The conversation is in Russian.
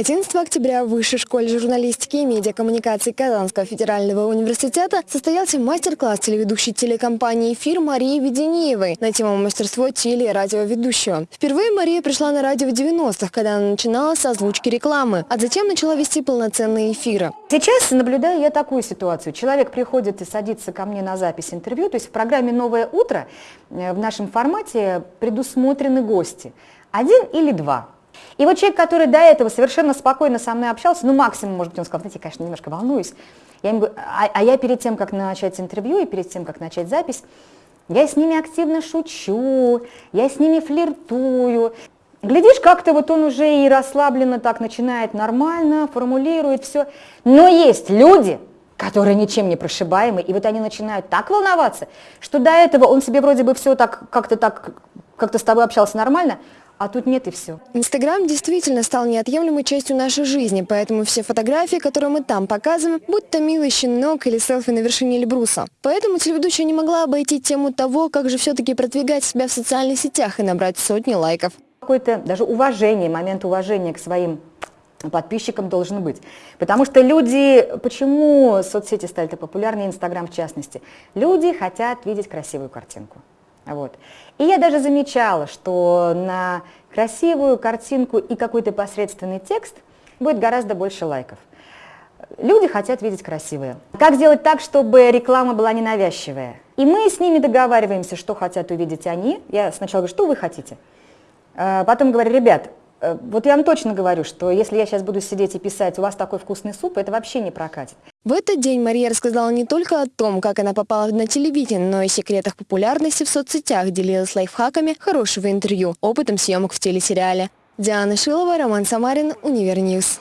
11 октября в Высшей школе журналистики и медиакоммуникаций Казанского федерального университета состоялся мастер-класс телеведущей телекомпании «Эфир» Марии Веденеевой на тему мастерство теле- и радиоведущего. Впервые Мария пришла на радио в 90-х, когда она начинала с озвучки рекламы, а затем начала вести полноценные эфиры. Сейчас наблюдаю я такую ситуацию. Человек приходит и садится ко мне на запись интервью, то есть в программе «Новое утро» э, в нашем формате предусмотрены гости. Один или два. И вот человек, который до этого совершенно спокойно со мной общался, ну максимум, может быть, он сказал, знаете, я, конечно, немножко волнуюсь. Я ему говорю, а, а я перед тем, как начать интервью и перед тем, как начать запись, я с ними активно шучу, я с ними флиртую. Глядишь, как-то вот он уже и расслабленно так начинает нормально, формулирует все. Но есть люди, которые ничем не прошибаемы, и вот они начинают так волноваться, что до этого он себе вроде бы все так, как-то так, как-то с тобой общался нормально, а тут нет и все. Инстаграм действительно стал неотъемлемой частью нашей жизни, поэтому все фотографии, которые мы там показываем, будь то милый щенок или селфи на вершине Эльбруса. Поэтому телеведущая не могла обойти тему того, как же все-таки продвигать себя в социальных сетях и набрать сотни лайков. Какое-то даже уважение, момент уважения к своим подписчикам должен быть. Потому что люди, почему соцсети стали так популярны, Инстаграм в частности, люди хотят видеть красивую картинку. Вот. И я даже замечала, что на красивую картинку и какой-то посредственный текст будет гораздо больше лайков. Люди хотят видеть красивое. Как сделать так, чтобы реклама была ненавязчивая? И мы с ними договариваемся, что хотят увидеть они. Я сначала говорю, что вы хотите? А потом говорю, ребят, вот я вам точно говорю, что если я сейчас буду сидеть и писать, у вас такой вкусный суп, это вообще не прокатит. В этот день Мария рассказала не только о том, как она попала на телевидение, но и секретах популярности в соцсетях, делилась лайфхаками хорошего интервью, опытом съемок в телесериале. Диана Шилова, Роман Самарин, Univer News.